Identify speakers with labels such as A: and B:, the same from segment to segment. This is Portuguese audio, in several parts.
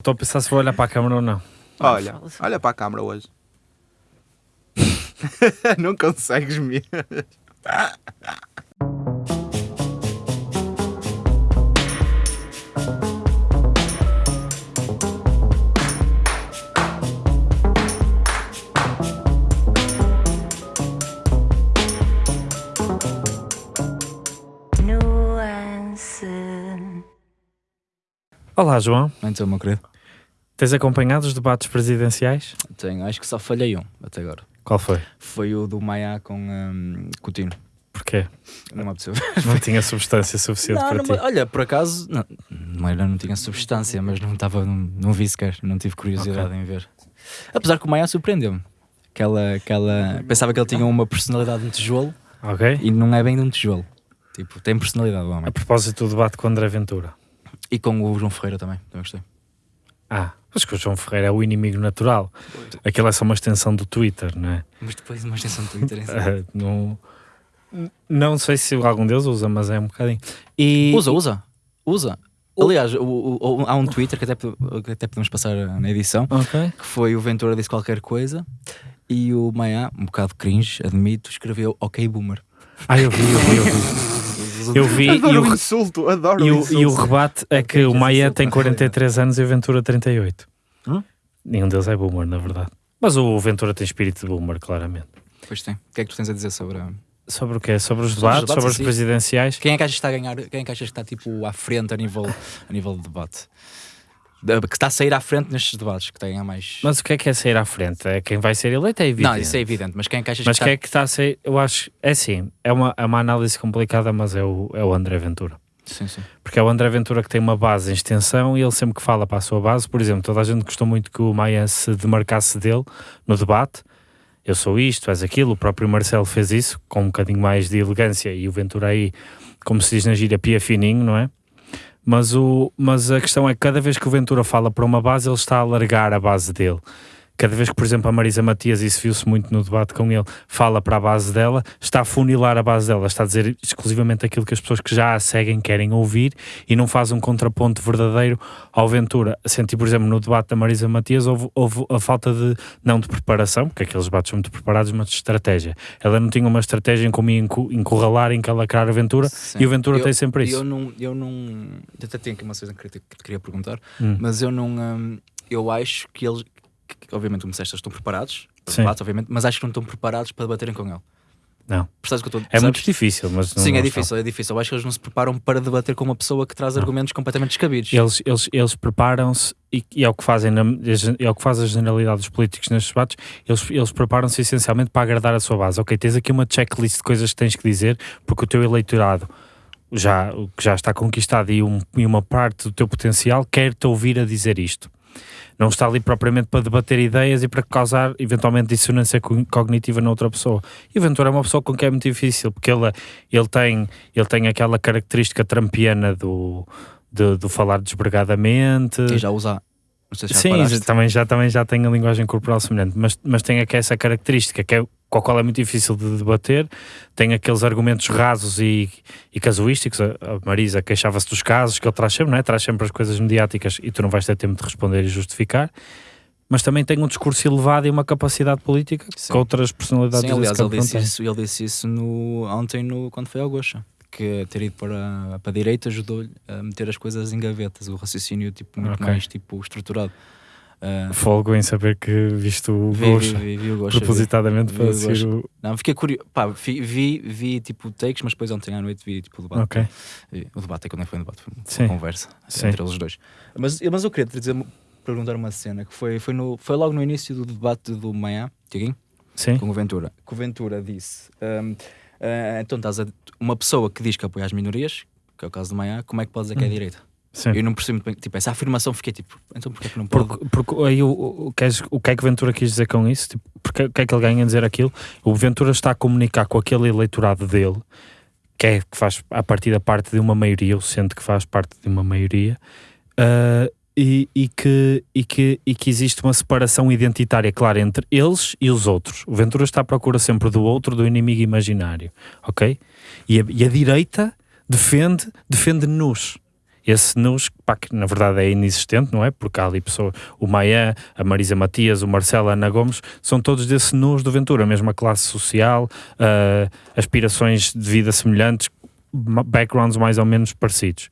A: Estou a pensar se vou olhar para a câmera ou não.
B: Olha, olha para a câmara hoje. não consegues mesmo.
A: Olá, João.
C: Então, meu querido,
A: Tens acompanhado os debates presidenciais?
C: tenho, acho que só falhei um até agora.
A: Qual foi?
C: Foi o do Maia com um, Coutinho.
A: Porquê?
C: Não me apeteceu.
A: Não tinha substância suficiente
C: Não,
A: para
C: não,
A: ti.
C: olha, por acaso, não, não, não tinha substância, mas não estava, não, não vi sequer, não tive curiosidade em ver. Apesar que o Maia surpreendeu-me. Aquela, aquela, pensava que ele tinha uma personalidade de um tijolo
A: Ok?
C: e não é bem de um tijolo. Tipo, tem personalidade o
A: A
C: homem.
A: propósito do debate com André Ventura.
C: E com o João Ferreira também, também gostei.
A: Ah, mas que o João Ferreira é o inimigo natural. Aquilo é só uma extensão do Twitter, não é?
C: Mas depois uma extensão do Twitter em si.
A: Ah, não, não sei se algum deles usa, mas é um bocadinho. E,
C: Usa, usa, usa. Aliás, o- o- o- há um Twitter que até, que até podemos passar na edição,
A: Ok.
C: que foi o Ventura disse qualquer coisa e o Maia, um bocado cringe, admito, escreveu ok boomer.
A: Ah, eu vi, eu vi, eu vi. Eu vi e
B: Adoro
A: o,
B: o insulto, adoro
A: e
B: o
A: o,
B: insulto.
A: e o rebate é que o Maia tem 43 anos e o Ventura 38.
C: Hum?
A: Nenhum deles é boomer, na verdade. Mas o Ventura tem espírito de boomer, claramente.
C: Pois tem. O que é que tu tens a dizer sobre. a-
A: Sobre o quê? Sobre os
C: Sobre os
A: debates,
C: debates
A: sobre os
C: si.
A: presidenciais?
C: Quem é que achas que está a ganhar? Quem é que achas que está tipo à frente a nível, a nível de debate? Que está a sair à frente nestes debates, que tem a mais.
A: Mas o que é que é sair à frente? É quem vai ser eleito, é evidente.
C: não, isso é evidente, mas quem é que achas
A: Mas
C: que
A: quem é
C: está.
A: que está a sair? Eu acho, é assim, é uma, é uma análise complicada, mas é o, é o André Ventura.
C: Sim, sim.
A: Porque é o André Ventura que tem uma base em extensão e ele sempre que fala para a sua base, por exemplo, toda a gente gostou muito que o Maia se demarcasse dele no debate. Eu sou isto, és aquilo. O próprio Marcelo fez isso com um bocadinho mais de elegância e o Ventura aí, como se diz na gíria, pia fininho, não é? Mas, o, mas a questão é que cada vez que o Ventura fala para uma base, ele está a alargar a base dele. Cada vez que, por exemplo, a Marisa Matias, isso viu-se muito no debate com ele, fala para a base dela, está a funilar a base dela, está a dizer exclusivamente aquilo que as pessoas que já a seguem querem ouvir e não faz um contraponto verdadeiro ao Ventura. Senti, por exemplo, no debate da Marisa Matias, houve, houve a falta de, não de preparação, porque aqueles debates são muito preparados, mas de estratégia. Ela não tinha uma estratégia em como encurralar, encalacrar a Ventura,
C: Sim.
A: e o Ventura
C: Eu-
A: tem sempre isso.
C: Eu não, eu não. eu Até tenho aqui uma coisa que te queria perguntar,
A: Hum.
C: mas eu não. hum, eu acho que eles. Que, obviamente, como disseste, estão preparados, para
A: Sim.
C: debate, obviamente, mas acho que não estão preparados para debaterem com ele.
A: Não.
C: Percebes que eu estou
A: É muito difícil, mas não
C: Sim, é difícil, é difícil. Eu acho que eles não se preparam para debater com uma pessoa que traz
A: Não.
C: argumentos completamente descabidos.
A: Eles, eles, eles preparam-se e, e é o que fazem na, é o que faz a generalidade dos políticos nestes debates eles, eles preparam-se essencialmente para agradar a sua base ok, tens aqui uma checklist de coisas que tens que dizer porque o teu eleitorado já, que já está conquistado e, um- e uma parte do teu potencial quer-te ouvir a dizer isto não está ali propriamente para debater ideias e para causar eventualmente dissonância co- cognitiva na outra pessoa. E o Ventura é uma pessoa com quem é muito difícil, porque ele, ele, tem, ele tem aquela característica trampiana do, de, do falar desbregadamente.
C: E já usa. Se já
A: Sim, já- também já, também já tem a linguagem corporal semelhante, mas, mas tem aqui essa característica que é, com a qual é muito difícil de debater, tem aqueles argumentos rasos e, e casuísticos, a, a Marisa queixava-se dos casos que ele traz sempre, não é? Traz sempre as coisas mediáticas e tu não vais ter tempo de responder e justificar, mas também tem um discurso elevado e uma capacidade política
C: Sim.
A: que outras personalidades
C: Sim, aliás, ele disse, isso, ele disse isso no, ontem no, quando foi ao Gocha. Que ter ido para, para a direita ajudou-lhe a meter as coisas em gavetas, o raciocínio tipo, muito
A: Ok.
C: mais tipo, estruturado. Ah,
A: Folgo em saber que viste o
C: vi, vi,
A: Gosha
C: vi, vi vi.
A: propositadamente
C: vi
A: para seguir
C: Gosha.
A: o...
C: Não, fiquei curioso. Pá, vi, vi, vi, tipo takes, mas depois ontem à noite vi tipo o debate.
A: Ok.
C: Vi- O debate é quando foi um debate, foi uma
A: Sim.
C: conversa
A: Sim.
C: entre eles dois. Mas, mas eu queria te dizer, perguntar uma cena que foi, foi, no, foi logo no início do debate do Manhã, Tiaguinho,
A: Sim,
C: com o Ventura. Que o Ventura disse: hum, ah, então estás a, uma pessoa que diz que apoia as minorias, que é o caso do Manhã, como é que pode dizer que é
A: Hum.
C: direita?
A: Sim.
C: Eu não percebo muito bem, tipo, essa afirmação fiquei tipo, então porquê que não pode?
A: Porque, porque aí o, o, o que é que Ventura quis dizer com isso? Tipo, porque, o que é que ele ganha em dizer aquilo? O Ventura está a comunicar com aquele eleitorado dele, que é que faz a partir da parte de uma maioria, ou sente que faz parte de uma maioria, ah, e, e que, e, que, e que existe uma separação identitária clara entre eles e os outros. O Ventura está à procura sempre do outro, do inimigo imaginário, ok? E a, e a direita defende, defende-nos. Esse NUS, pá, que na verdade é inexistente, não é? Porque há ali pessoas, o Maia, a Marisa Matias, o Marcelo, a Ana Gomes, são todos desse NUS do Ventura, a mesma classe social, uh, aspirações de vida semelhantes, backgrounds mais ou menos parecidos.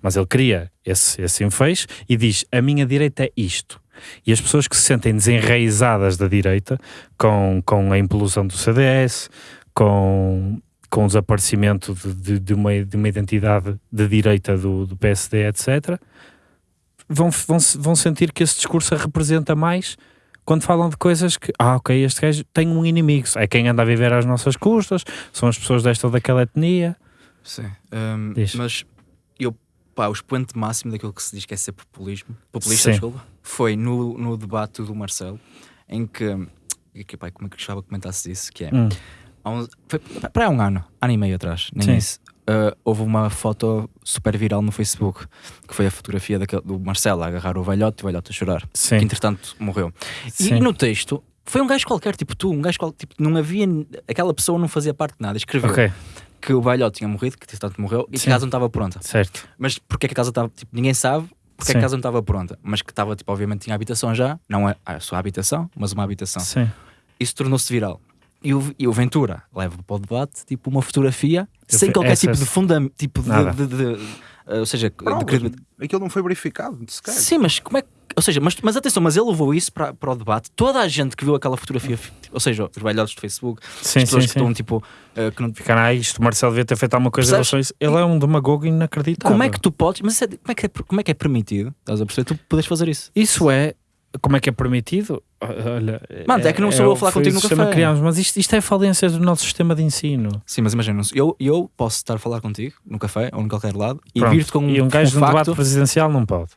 A: Mas ele cria esse, esse enfeixe e diz: a minha direita é isto. E as pessoas que se sentem desenraizadas da direita, com, com a implosão do CDS, com, com o desaparecimento de, de, de, uma, de uma identidade de direita do, do PSD, etc., vão, vão, vão sentir que esse discurso a representa mais quando falam de coisas que, ah, ok, este gajo tem um inimigo, é quem anda a viver às nossas custas, são as pessoas desta ou daquela etnia.
C: Sim, um, mas eu, pá, o expoente máximo daquilo que se diz que é ser populismo, populista, desculpa, foi no, no debate do Marcelo, em que, que pá, como é que gostava que comentasse isso, que é, hum. Um, foi para um ano, ano e meio atrás, nem Sim. isso, uh, houve uma foto super viral no Facebook, que foi a fotografia daquele, do Marcelo a agarrar o velhote e o velhote a chorar, Sim. que entretanto morreu. E, e no texto foi um gajo qualquer, tipo tu, um gajo qualquer, tipo, não havia, aquela pessoa não fazia parte de nada, escreveu. Okay que o velhote tinha morrido, que tanto morreu, e Sim. que a casa não estava pronta.
A: Certo.
C: Mas porque é que a casa estava, tipo, ninguém sabe porque Sim. é que a casa não estava pronta, mas que estava, tipo, obviamente tinha habitação já, não é a sua habitação, mas uma habitação.
A: Sim.
C: Isso tornou-se viral. E o, e o Ventura leva para o debate, tipo, uma fotografia Eu sem qualquer tipo de fundamento, tipo de, de, de, de, uh, ou seja,
B: de, aquilo não foi verificado, sequer.
C: Sim, mas como é que ou seja, mas, mas atenção, mas ele levou isso para, para o debate. Toda a gente que viu aquela fotografia, ou seja, os velhotes do Facebook, sim, as pessoas sim, que sim. estão tipo. Uh, que não...
A: Ficaram, ah, isto, o Marcelo devia ter feito alguma coisa em relação a isso. Ele é um demagogo inacreditável.
C: Como é que tu podes, mas é, como, é que é, como é que é permitido? Estás a perceber? Tu podes fazer isso.
A: Isso é. Como é que é permitido? Olha,
C: Mano, é que não sou é, eu a falar contigo no café.
A: Criamos, mas isto, isto é falência do nosso sistema de ensino.
C: Sim, mas imagina, eu, eu posso estar a falar contigo no café ou em qualquer lado e vir-te com um.
A: E um gajo um de um debate presidencial não pode.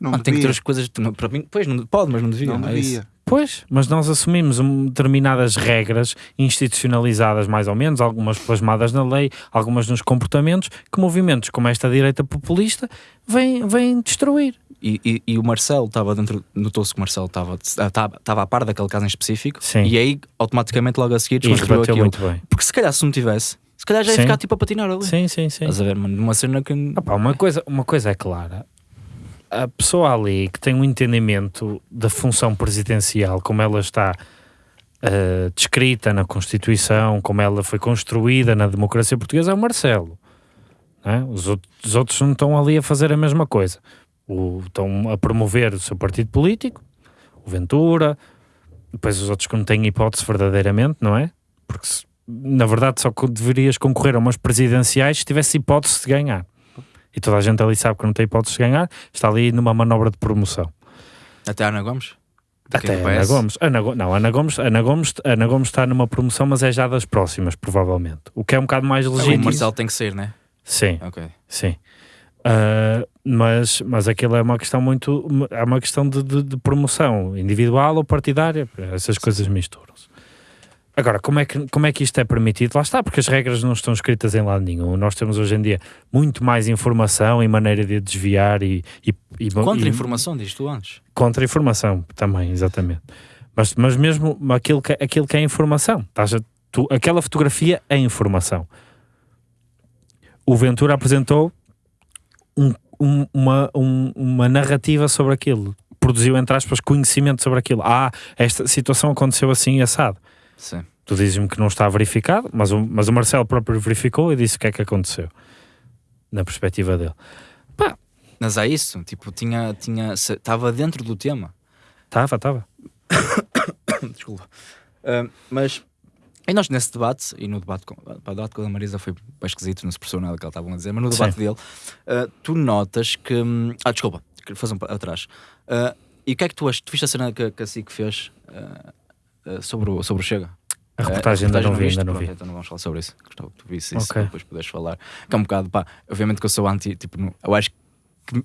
B: Não
C: ah, tem que ter as coisas. Não, para mim, pois, não, pode, mas não devia.
B: Não é devia.
A: Pois, mas nós assumimos determinadas regras institucionalizadas, mais ou menos, algumas plasmadas na lei, algumas nos comportamentos, que movimentos como esta direita populista vêm, vêm destruir.
C: E, e, e, o Marcelo estava dentro, notou-se que o Marcelo estava, estava a par daquele caso em específico,
A: Sim.
C: e aí automaticamente logo a seguir desconstruiu aquilo. Muito bem. Porque se calhar se não tivesse, se calhar já ia sim. ficar tipo a patinar ali.
A: Sim, sim, sim.
C: Estás a ver, mano? Uma cena que.
A: Opa, uma, coisa, uma coisa é clara: a pessoa ali que tem um entendimento da função presidencial, como ela está uh, descrita na Constituição, como ela foi construída na democracia portuguesa, é o Marcelo. É? Os, outros, os, outros, não estão ali a fazer a mesma coisa. O, estão a promover o seu partido político, o Ventura, depois os outros que não têm hipótese verdadeiramente, não é? Porque na verdade só deverias concorrer a umas presidenciais se tivesse hipótese de ganhar e toda a gente ali sabe que não tem hipótese de ganhar, está ali numa manobra de promoção.
C: Até Ana Gomes?
A: Até Ana Gomes. Ana, não, Ana Gomes, Ana, Gomes, Ana Gomes está numa promoção, mas é já das próximas, provavelmente. O que é um bocado mais legítimo.
C: O Marcelo tem que ser, né?
A: Sim. Ok. Sim. Uh, mas, mas aquilo é uma questão muito. É uma questão de, de, de promoção individual ou partidária. Essas coisas misturam-se. Agora, como é, que, como é que isto é permitido? Lá está, porque as regras não estão escritas em lado nenhum. Nós temos hoje em dia muito mais informação e maneira de desviar e. e, e
C: Contra-informação, diz tu antes.
A: Contra-informação também, exatamente. Mas, mas mesmo aquilo que, aquilo que é informação. Estás a, tu, aquela fotografia é informação. O Ventura apresentou um, um, uma, um, uma narrativa sobre aquilo. Produziu, entre aspas, conhecimento sobre aquilo. Ah, esta situação aconteceu assim e assado
C: Sim.
A: Tu dizes-me que não está verificado, mas o, mas o Marcelo próprio verificou e disse o que é que aconteceu. Na perspectiva dele. Pá.
C: Mas é isso, tipo, tinha, tinha, estava dentro do tema.
A: Estava, estava.
C: Desculpa. Uh, mas e nós nesse debate, e no debate com, o debate com a Marisa foi bem esquisito, não se percebeu nada que ela estava a dizer, mas no debate Sim. dele, uh, tu notas que. Hum, ah, desculpa, quero fazer um atrás. Uh, e o que é que tu achas? Tu viste a cena que, que a SIC fez uh, sobre, o, sobre o Chega.
A: A reportagem, ainda não vi, ainda não vi.
C: Então não vamos falar sobre isso. Gostava que tu visse isso okay. depois poderes falar. Que é um bocado, pá, obviamente que eu sou anti, tipo, eu acho que.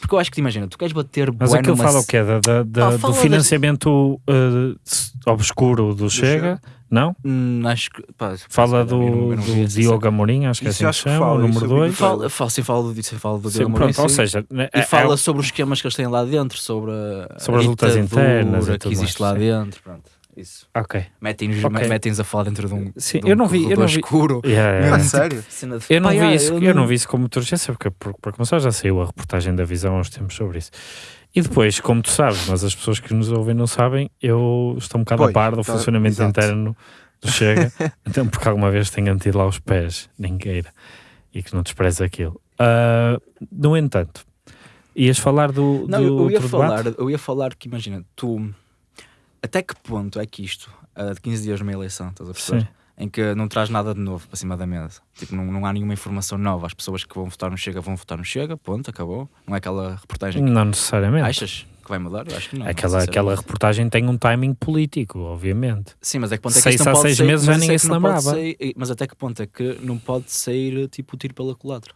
C: Porque eu acho que te imagina, tu queres bater
A: Mas aquilo numa... fala o quê? Da, da, da ah, do financiamento das... uh, obscuro do, do Chega? Chega? Não?
C: Hum, acho que. Pá,
A: fala do, não, não do Diogo Amorim, acho que é assim que chama, o número 2.
C: Fala, fala, sim, fala do, fala do Diogo Amorim.
A: Ou seja,
C: é, e fala é, sobre os esquemas que eles têm lá dentro, sobre,
A: sobre as lutas internas
C: que existe lá dentro. Pronto. Isso.
A: Ok.
C: Metem-nos
A: Ok.
C: metem a falar dentro de um,
A: Sim,
C: de um
A: eu não vi- eu não vi-
C: escuro.
A: Yeah, yeah,
B: Ah, sério?
C: Cena de-
A: Eu não, vi isso, eu não vi isso com muita urgência, porque por, por começar já saiu a reportagem da visão há uns tempos sobre isso. E depois, como tu sabes, mas as pessoas que nos ouvem não sabem, eu estou um bocado
B: Pois,
A: a par do
B: tá-
A: funcionamento
B: exato.
A: interno do Chega, então porque alguma vez tenho de ir lá os pés, ninguém e que não despreza aquilo. Ah, no entanto, ias falar do,
C: Não,
A: do
C: eu, ia
A: outro
C: falar,
A: debate?
C: eu ia falar que imagina, tu até que ponto é que isto, ah, de 15 dias numa eleição, estás a perceber?
A: Sim.
C: Em que não traz nada de novo para cima da mesa. Tipo, não, não há nenhuma informação nova. As pessoas que vão votar no Chega vão votar no Chega, ponto, acabou. Não é aquela reportagem que
A: Não necessariamente.
C: achas que vai mudar? Eu acho que não.
A: aquela,
C: sinceramente.
A: aquela reportagem tem um timing político, obviamente.
C: Sim, mas é que ponto é que
A: Seis
C: não
A: a
C: pode
A: seis
C: sair-
A: meses já
C: mas
A: ninguém
C: é
A: se lembrava.
C: sair- mas até que ponto é que não pode sair tipo tiro pela culatra?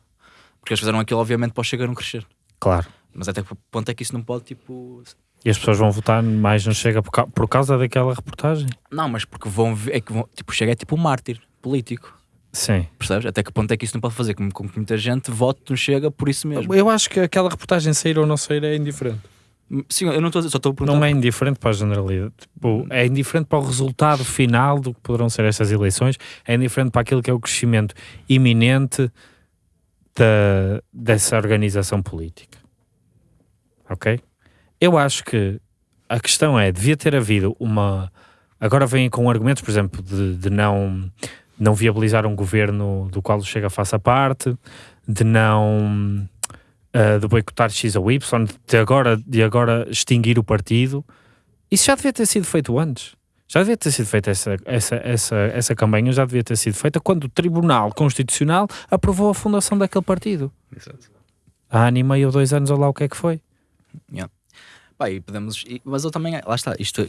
C: Porque eles fizeram aquilo obviamente para o Chega não crescer.
A: Claro.
C: Mas até que ponto é que isso não pode tipo
A: E as pessoas vão votar mais no Chega por, ca- por causa daquela reportagem?
C: Não, mas porque vão ver, é que vão, tipo, chega é tipo um mártir político,
A: Sim.
C: percebes? Até que ponto é que isso não pode fazer com, com que muita gente vote no Chega por isso mesmo.
A: Eu acho que aquela reportagem sair ou não sair é indiferente.
C: Sim, eu não estou a dizer, só estou a perguntar.
A: Não é indiferente para a generalidade. Tipo, é indiferente para o resultado final do que poderão ser estas eleições, é indiferente para aquilo que é o crescimento iminente da, dessa organização política. Ok? Eu acho que a questão é, devia ter havido uma... Agora vêm com argumentos, por exemplo, de, de não, não viabilizar um governo do qual o Chega faça parte, de não... uh, de boicotar X ou Y, de agora, de agora extinguir o partido. Isso já devia ter sido feito antes. Já devia ter sido feita essa, essa, essa, essa campanha, já devia ter sido feita quando o Tribunal Constitucional aprovou a fundação daquele partido.
C: Exato.
A: Há ano e meio ou dois anos, ou lá o que é que foi.
C: Pá, e podemos, e- mas eu também, lá está, isto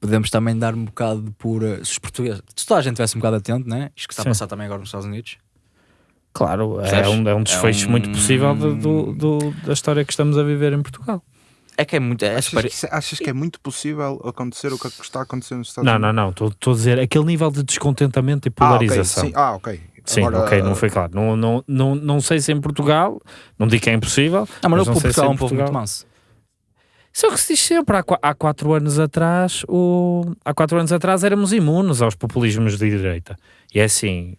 C: podemos também dar um bocado por uh, se os portugueses, se toda a gente estivesse um bocado atento, né? Isto que está
A: Sim.
C: a passar também agora nos Estados Unidos.
A: Claro, é um, é um desfecho
C: É um-
A: muito possível do, do- do- da história que estamos a viver em Portugal.
C: É que é muito. É
B: Achas,
C: super-
B: que, isso- achas que é muito possível acontecer o que está acontecendo nos Estados
A: Não,
B: Unidos?
A: não, não. Estou a dizer aquele nível de descontentamento e
B: Ah, ok.
A: polarização.
B: Sim, ah, ok.
A: Sim,
B: Agora,
A: ok, não foi claro. Não, não, não, não sei se em Portugal, não digo que é impossível.
C: Não, mas,
A: mas
C: o
A: não sei se
C: Portugal é um povo muito manso.
A: Isso é o que se diz sempre. Há, há quatro anos atrás, o, há quatro anos atrás éramos imunes aos populismos de direita. E é assim,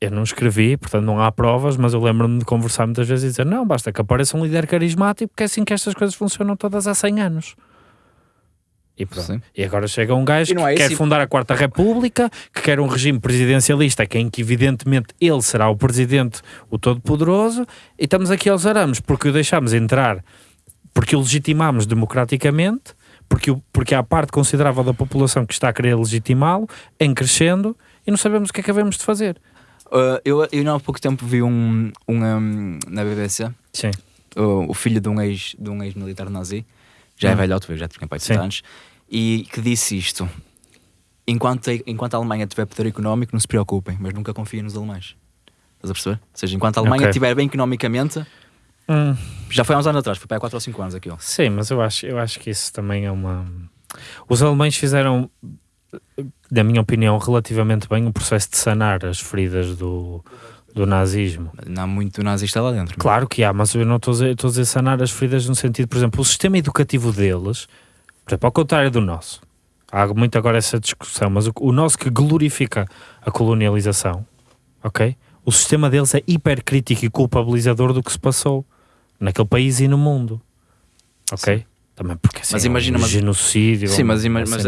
A: eu não escrevi, portanto não há provas, mas eu lembro-me de conversar muitas vezes e dizer, não, basta que apareça um líder carismático, porque é assim que estas coisas funcionam todas há 100 anos. E pronto.
C: Sim.
A: E agora chega um gajo
C: não
A: que
C: é
A: quer
C: esse-
A: fundar a Quarta República, que quer um regime presidencialista, que em que evidentemente ele será o presidente, o todo-poderoso, e estamos aqui aos arames, porque o deixámos entrar, porque o legitimamos democraticamente, porque, porque há parte considerável da população que está a querer legitimá-lo, em crescendo, e não sabemos o que é que havemos de fazer.
C: Uh, eu, eu há pouco tempo vi um, um, um, na BBC
A: Sim.
C: o, o filho de um ex de um ex-militar nazi, já é
A: Hum.
C: velhote, já tinha pai de
A: Sim.
C: 30 anos, e que disse isto: enquanto a, enquanto a Alemanha tiver poder económico, não se preocupem, mas nunca confiem nos alemães. Estás a perceber? Ou seja, enquanto a Alemanha
A: Ok.
C: estiver bem economicamente,
A: Hum,
C: já foi há uns anos atrás, foi para há 4 ou 5 anos aquilo.
A: sim, mas eu acho, eu acho que isso também é uma... Os alemães fizeram, na minha opinião, relativamente bem o processo de sanar as feridas do, do nazismo.
C: Não há muito nazista lá dentro.
A: Claro que há, mas eu não estou a dizer, estou a dizer sanar as feridas no sentido, por exemplo, o sistema educativo deles, por exemplo, ao contrário do nosso, há muito agora essa discussão, mas o, o nosso que glorifica a colonialização, ok? O sistema deles é hipercrítico e culpabilizador do que se passou naquele país e no mundo, ok? Também porque assim,
C: Mas
A: é um
C: imagina, mas-
A: genocídio,
C: Sim, mas,
A: uma
C: ima- mas,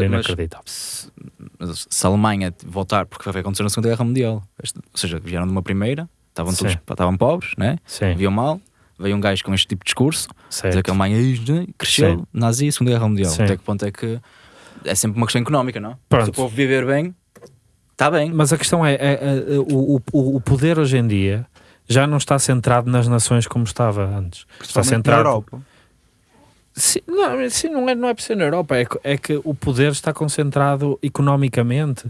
C: se, mas se a Alemanha voltar, porque que aconteceu na Segunda Guerra Mundial, ou seja, vieram de uma primeira, estavam todos
A: Sim.
C: estavam pobres, né?
A: Sim,
C: viam mal, veio um gajo com este tipo de discurso, dizer
A: certo.
C: que a Alemanha né, cresceu,
A: Sim.
C: nazi, Segunda Guerra Mundial.
A: Sim.
C: Até que ponto é que é sempre uma questão económica, não?
A: Pronto.
C: Se o povo viver bem, está bem.
A: Mas a questão é, é- é- o, o, o poder hoje em dia já não está centrado nas nações como estava antes. Está
B: Principalmente na
A: centrado.
B: Europa.
A: Sim, não, sim, não, é, não é por ser na Europa, é, que- é que o poder está concentrado economicamente.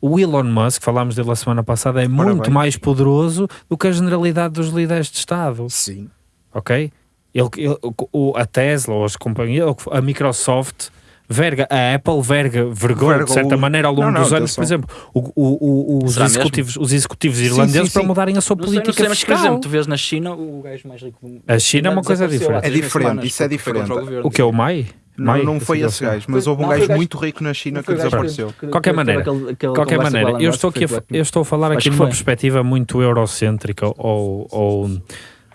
A: O Elon Musk, falámos dele a semana passada, é muito
B: bem.
A: mais poderoso do que a generalidade dos líderes de Estado,
B: Sim.
A: ok? Ele, ele- o, a Tesla, ou as companhias, a Microsoft, verga, a Apple verga, vergou
B: Verga
A: de certa
B: o-
A: maneira ao longo
B: Não, não,
A: dos anos, por exemplo, o- o- o- os,
C: Será mesmo?
A: executivos, os executivos
B: Sim,
A: irlandeses
B: sim,
A: para
B: sim.
A: mudarem a sua
C: Não
A: política
C: sei, mas por
A: fiscal.
C: exemplo, tu vês na China o gajo mais rico do
A: A China é uma coisa diferente.
B: É diferente,
C: semanas,
B: isso é diferente.
C: o governo.
A: O que é o Mai?
B: Não, não foi esse gajo, mas houve um gajo muito rico na China que desapareceu.
A: De qualquer maneira, qualquer maneira eu, estou aqui a, eu estou a falar aqui de uma perspectiva muito eurocêntrica ou, ou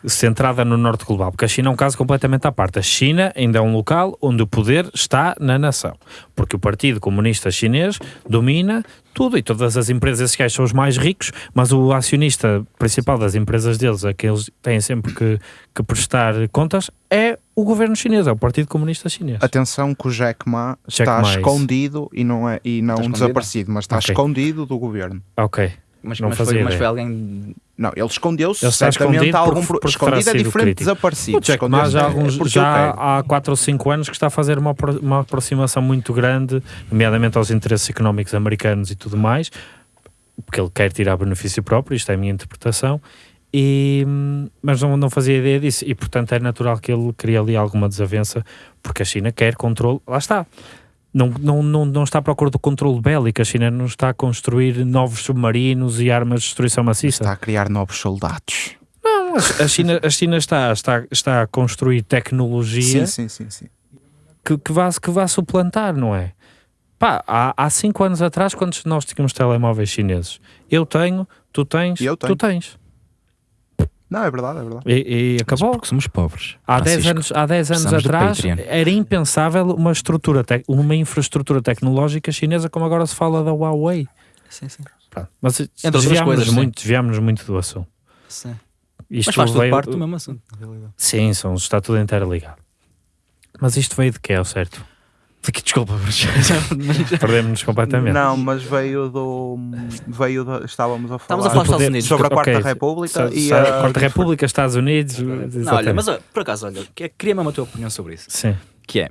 A: centrada no norte global, porque a China é um caso completamente à parte. A China ainda é um local onde o poder está na nação, porque o Partido Comunista Chinês domina tudo e todas as empresas que são os mais ricos, mas o acionista principal das empresas deles, a que eles têm sempre que, que prestar contas, é o governo chinês, é o Partido Comunista Chinês.
B: Atenção que o Jack Ma Jack está Ma é escondido e não, é, e não desaparecido, mas está okay. escondido do governo.
A: Ok.
C: Mas, não mas, foi, mas foi alguém.
B: Não, ele escondeu-se. Ele está escondido. Algum, por, escondido é diferente de desaparecido.
A: Jack Ma já, alguns, já há 4 ou 5 anos que está a fazer uma, uma aproximação muito grande, nomeadamente aos interesses económicos americanos e tudo mais, porque ele quer tirar benefício próprio, isto é a minha interpretação, e, mas não, não fazia ideia disso. E portanto é natural que ele crie ali alguma desavença, porque a China quer controle. Lá está não, não, não, não está à procura do controle bélico. A China não está a construir novos submarinos e armas de destruição maciça.
B: Está a criar novos soldados.
A: Não, a China, a China está, está, está a construir tecnologia
B: sim, sim, sim.
A: Que, que, vá, que vá suplantar, não é? Pá, há, há cinco anos atrás, quando nós tínhamos telemóveis chineses, eu tenho, tu tens, eu tenho. tu tens.
B: Não, é verdade, é verdade.
A: E, e acabou.
C: Porque somos pobres.
A: Há 10 anos, há 10 anos atrás era impensável uma estrutura, uma infraestrutura tecnológica chinesa como agora se fala da Huawei.
C: Sim, sim.
A: Mas Entre desviámos muito, desviámos muito do assunto.
C: Sim. Isto Mas faz veio... parte do mesmo assunto, na realidade.
A: Sim, são, está tudo interligado. Mas isto veio de quê, ao certo?
C: Desculpa,
A: perdemos-nos completamente.
B: Não, mas veio do. Veio do, estávamos a falar, a falar Estados Unidos. sobre a Quarta okay. República so,
A: e a Quarta República, Estados Unidos.
C: Não, olha, mas por acaso, olha, queria mesmo a tua opinião sobre isso.
A: Sim.
C: Que é.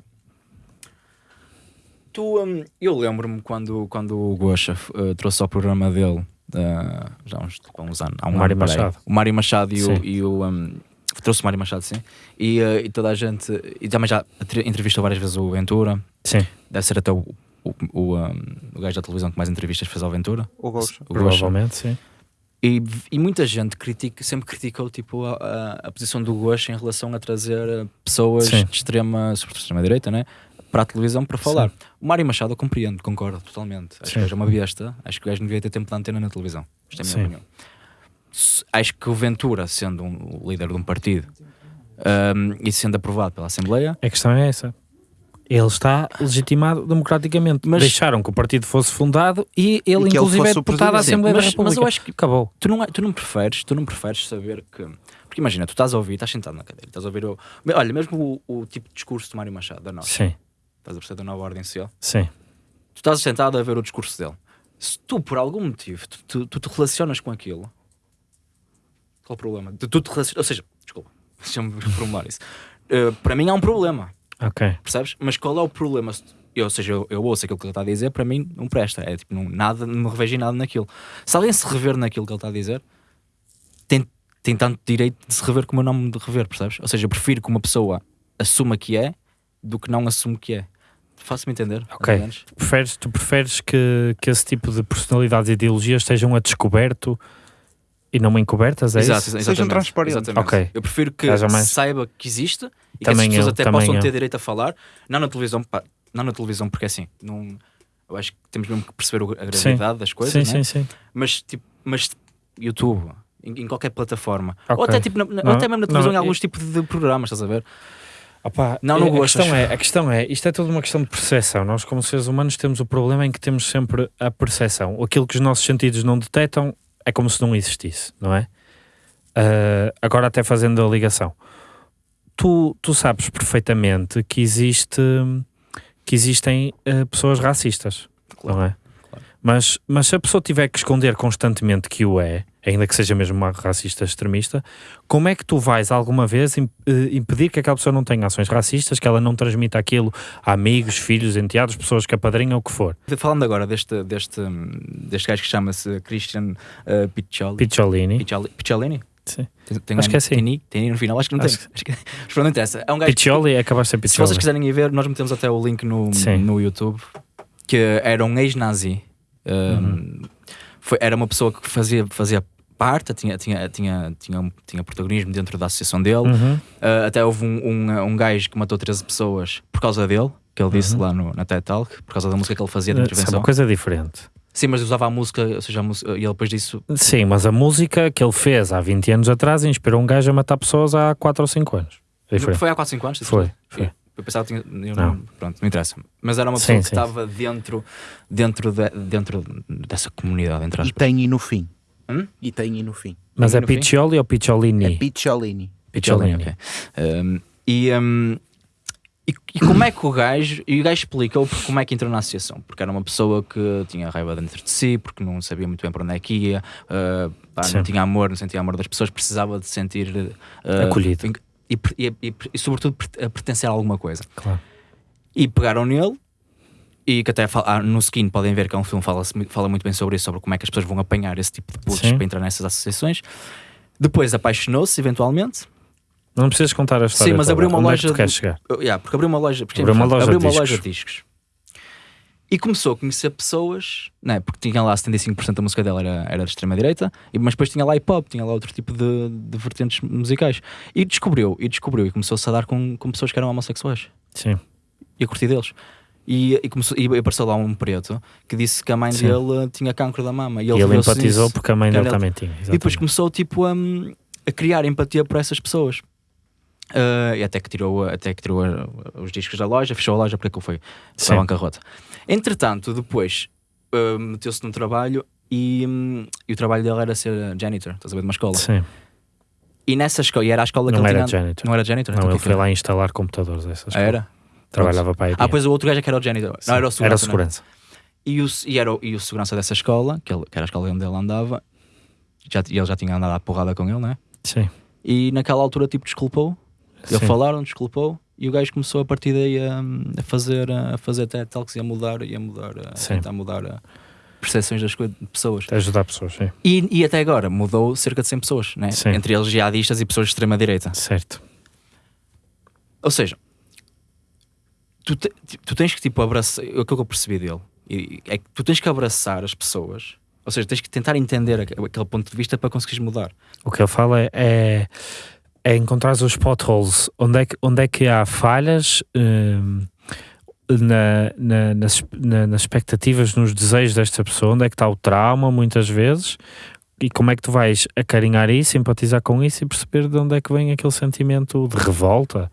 C: Tu, um, eu lembro-me quando, quando o Gosha uh, trouxe ao programa dele, uh, já uns, tipo, uns anos, há um
A: o Mário Machado.
C: o Mário Machado e o, e o, um, trouxe o Mário Machado, sim. E, uh, e, toda a gente. E também já entrevistou várias vezes o Ventura.
A: Sim.
C: Deve ser até o, o, o, um, o gajo da televisão que mais entrevistas fez ao Ventura.
B: O Gosha.
A: Provavelmente, sim.
C: E, e muita gente critica, sempre criticou tipo, a, a, a posição do Gosha em relação a trazer eh, pessoas sim. de extrema, sobretudo extrema direita, né? para a televisão para falar. Sim. O Mário Machado eu compreendo, concordo totalmente. Acho sim. que é uma besta, acho que o gajo não devia ter tempo de antena na televisão. Isto é a minha sim. opinião. Acho que o Ventura, sendo um, o líder de um partido um, e sendo aprovado pela Assembleia.
A: A questão é essa. Ele está legitimado democraticamente. Mas, Deixaram que o partido fosse fundado e ele, e inclusive, ele é deputado da Assembleia mas, da República. Mas eu acho que
C: acabou. Tu não, tu não preferes, tu não preferes saber que. Porque imagina, tu estás a ouvir, estás sentado na cadeira, estás a ouvir o. Olha, mesmo o, o tipo de discurso de Mário Machado, da nossa.
A: Sim.
C: Estás a perceber da nova ordem social?
A: Sim.
C: Tu estás sentado a ver o discurso dele. Se tu, por algum motivo, tu, tu, tu te relacionas com aquilo, qual o problema? De tu te relacionas. Ou seja, desculpa, deixa-me formular isso. Uh, para mim há um problema.
A: Ok.
C: Percebes? Mas qual é o problema? Eu, ou seja, eu, eu ouço aquilo que ele está a dizer, para mim não presta. É tipo, não, nada, não me revejo em nada naquilo. Se alguém se rever naquilo que ele está a dizer, tem, tem tanto direito de se rever como eu não me de rever, percebes? Ou seja, eu prefiro que uma pessoa assuma que é do que não assume que é. Faço-me entender.
A: Ok. Preferes, tu preferes que, que esse tipo de personalidades e ideologias estejam a descoberto e não encobertas, é
C: Exato,
A: isso?
C: Exatamente. Sejam
B: transparentes.
C: Exatamente.
A: Okay.
C: Eu prefiro que saiba que existe e também que as pessoas eu, até possam eu. ter direito a falar, não na televisão, pá, não na televisão, porque assim, não, eu acho que temos mesmo que perceber a gravidade sim. das coisas,
A: sim,
C: né?
A: sim, sim.
C: Mas, tipo, mas YouTube, em, em qualquer plataforma, okay. ou até, tipo, na, não, ou até mesmo na televisão, não, em alguns tipos de programas, estás a ver?
A: Opa, não, não a questão é, a questão é, isto é toda uma questão de percepção. Nós, como seres humanos, temos o problema em que temos sempre a percepção. Aquilo que os nossos sentidos não detectam é como se não existisse, não é? Uh, agora até fazendo a ligação. Tu, tu sabes perfeitamente que existe que existem uh, pessoas racistas, claro, não é? Claro. Mas, mas se a pessoa tiver que esconder constantemente que o é, ainda que seja mesmo uma racista extremista, como é que tu vais alguma vez eh, impedir que aquela pessoa não tenha ações racistas, que ela não transmita aquilo a amigos, filhos, enteados, pessoas que apadrinham, o que for?
C: Falando agora deste, deste, deste gajo que chama-se Christian uh, Piccioli.
A: Picciolini.
C: Picciolini?
A: Sim. Tem, acho que é assim.
C: Tem, tem no final, acho que não acho tem. Que... Mas não interessa. É um gajo
A: Piccioli é acabar de ser Piccioli.
C: Se vocês quiserem ir ver, nós metemos até o link no, no YouTube, que era um ex-nazi. Um, uhum. foi, era uma pessoa que fazia, fazia parte, tinha, tinha, tinha, tinha, tinha protagonismo dentro da associação dele. Uhum. Uh, até houve um, um, um gajo que matou 13 pessoas por causa dele. que ele disse uhum. lá no, na TED Talk, por causa da música que ele fazia de intervenção.
A: É uma coisa diferente.
C: Sim, mas usava a música, ou seja, a música, e ele depois disso.
A: Sim, mas a música que ele fez há 20 anos atrás inspirou um gajo a matar pessoas há 4 ou 5 anos.
C: Foi há 4 ou 5 anos?
A: Foi, foi.
C: Eu pensava que tinha. Eu não. não. Pronto, não interessa. Mas era uma pessoa sim, que sim. estava dentro, dentro, de, dentro dessa comunidade. Entre
B: aspas. E tem e no fim. Hum? E tem e no fim.
A: Mas é Piccioli ou Picciolini?
B: É Picciolini.
C: Picciolini, ok. Um, e, um, e, e, como é que o gajo. E o gajo explicou como é que entrou na associação. Porque era uma pessoa que tinha raiva dentro de si, porque não sabia muito bem para onde é que ia, uh, pá, não tinha amor, não sentia amor das pessoas, precisava de sentir.
A: Uh, Acolhido
C: e, e sobretudo a pertencer a alguma coisa.
A: Claro.
C: E pegaram nele e que até fala, no Skin podem ver que é um filme que fala, fala muito bem sobre isso, sobre como é que as pessoas vão apanhar esse tipo de putos para entrar nessas associações. Depois apaixonou-se eventualmente.
A: Não precisas contar a história.
C: Sim, mas abriu uma
A: Onde
C: loja.
A: É que de... chegar?
C: Yeah, porque abriu uma loja. Porque
A: abriu uma loja,
C: abriu
A: uma
C: loja de discos. E começou a conhecer pessoas, né, porque tinha lá 75% da música dela era, era de extrema-direita, mas depois tinha lá hip-hop, tinha lá outro tipo de, de vertentes musicais. E descobriu, e descobriu, e começou-se a dar com, com pessoas que eram homossexuais.
A: Sim.
C: E a curtir deles. E, e, começou, e apareceu lá um preto que disse que a mãe Sim. dele tinha cancro da mama.
A: E ele, e ele empatizou nisso, porque a mãe dele também tinha. Exatamente.
C: E depois começou tipo, a, a criar empatia por essas pessoas. Uh, e até que tirou, até que tirou os discos da loja, fechou a loja porque aquilo foi a bancarrota. Entretanto, depois uh, meteu-se num trabalho e, um, e, o trabalho dele era ser janitor, estás a ver, de uma escola.
A: Sim.
C: E nessa escola, e era a escola
A: não
C: que
A: ele
C: era
A: tinha. Janitor.
C: Não era janitor?
A: Não, então ele foi lá instalar computadores. Essa escola.
C: Era?
A: Trabalhava para a
C: Ah, pois o outro gajo é que era o janitor. Sim. Não, era o segurança.
A: Era o segurança.
C: E, o, e, era o, e o segurança dessa escola, que, ele, que era a escola onde ele andava, já, e ele já tinha andado à porrada com ele, não é?
A: Sim.
C: E naquela altura, tipo, desculpou. Ele falaram, desculpou. E o gajo começou a partir daí a, a fazer, a fazer até talks e a mudar, e a mudar, a tentar mudar a percepções das coisas, de pessoas.
A: A ajudar pessoas, sim.
C: E, e até agora mudou cerca de 100 pessoas, né? entre eles jihadistas e pessoas de extrema-direita.
A: Certo.
C: Ou seja, tu, te, tu tens que tipo abraçar, o que eu percebi dele, é que tu tens que abraçar as pessoas, ou seja, tens que tentar entender aquele ponto de vista para conseguires mudar.
A: O que ele fala é, é é encontrar os potholes, onde é que, onde é que há falhas um, na, na, nas, na, nas expectativas, nos desejos desta pessoa, onde é que está o trauma, muitas vezes, e como é que tu vais acarinhar isso, simpatizar com isso e perceber de onde é que vem aquele sentimento de revolta.